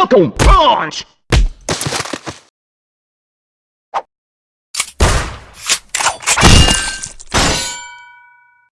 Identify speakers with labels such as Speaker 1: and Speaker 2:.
Speaker 1: Welcome, punch!